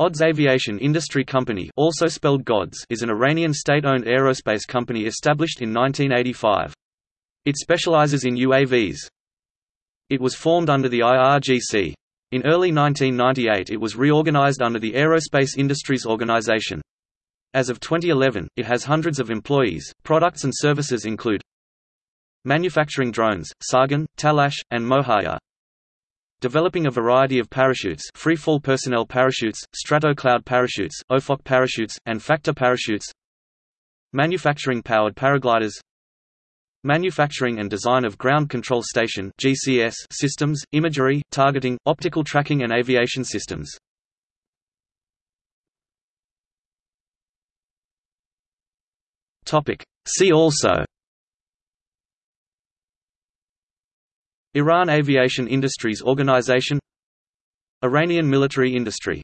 Qods Aviation Industry Company also spelled Ghods is an Iranian state-owned aerospace company established in 1985. It specializes in UAVs. It was formed under the IRGC. In early 1998 it was reorganized under the Aerospace Industries Organization. As of 2011, it has hundreds of employees. Products and services include manufacturing drones, Sargon, Talash, and Mohajer, developing a variety of parachutes free-fall personnel parachutes, stratocloud parachutes, OFOC parachutes, and factor parachutes. Manufacturing powered paragliders. Manufacturing and design of ground control station GCS systems, imagery, targeting, optical tracking and aviation systems. See also Iran Aviation Industries Organization Iranian military industry